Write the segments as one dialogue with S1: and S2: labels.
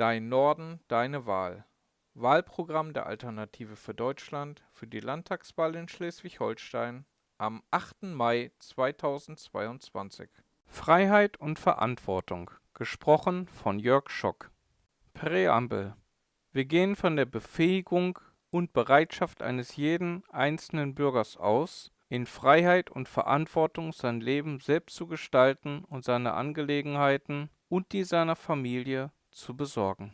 S1: Dein Norden, deine Wahl. Wahlprogramm der Alternative für Deutschland für die Landtagswahl in Schleswig-Holstein am 8. Mai 2022.
S2: Freiheit und Verantwortung. Gesprochen von Jörg Schock. Präambel. Wir gehen von der Befähigung und Bereitschaft eines jeden einzelnen Bürgers aus, in Freiheit und Verantwortung sein Leben selbst zu gestalten und seine Angelegenheiten und die seiner Familie zu besorgen.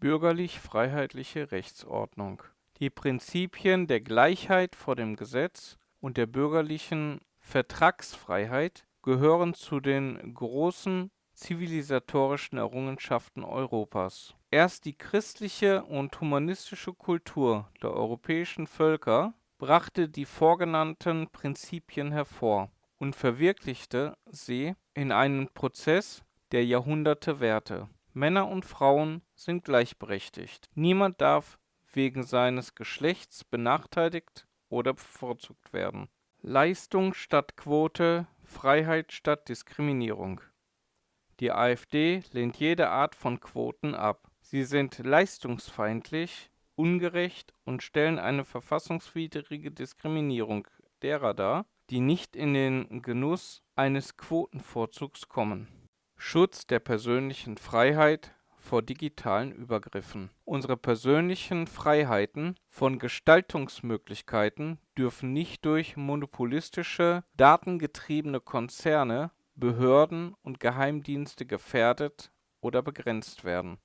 S2: Bürgerlich-freiheitliche Rechtsordnung. Die Prinzipien der Gleichheit vor dem Gesetz und der bürgerlichen Vertragsfreiheit gehören zu den großen zivilisatorischen Errungenschaften Europas. Erst die christliche und humanistische Kultur der europäischen Völker brachte die vorgenannten Prinzipien hervor und verwirklichte sie in einem Prozess, der Jahrhunderte währte. Männer und Frauen sind gleichberechtigt. Niemand darf wegen seines Geschlechts benachteiligt oder bevorzugt werden. Leistung statt Quote, Freiheit statt Diskriminierung. Die AfD lehnt jede Art von Quoten ab. Sie sind leistungsfeindlich, ungerecht und stellen eine verfassungswidrige Diskriminierung derer dar, die nicht in den Genuss eines Quotenvorzugs kommen. Schutz der persönlichen Freiheit vor digitalen Übergriffen. Unsere persönlichen Freiheiten von Gestaltungsmöglichkeiten dürfen nicht durch monopolistische, datengetriebene Konzerne, Behörden und Geheimdienste gefährdet oder begrenzt werden